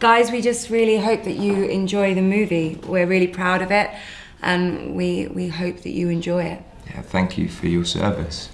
guys, we just really hope that you enjoy the movie. We're really proud of it, and we we hope that you enjoy it. Yeah, thank you for your service.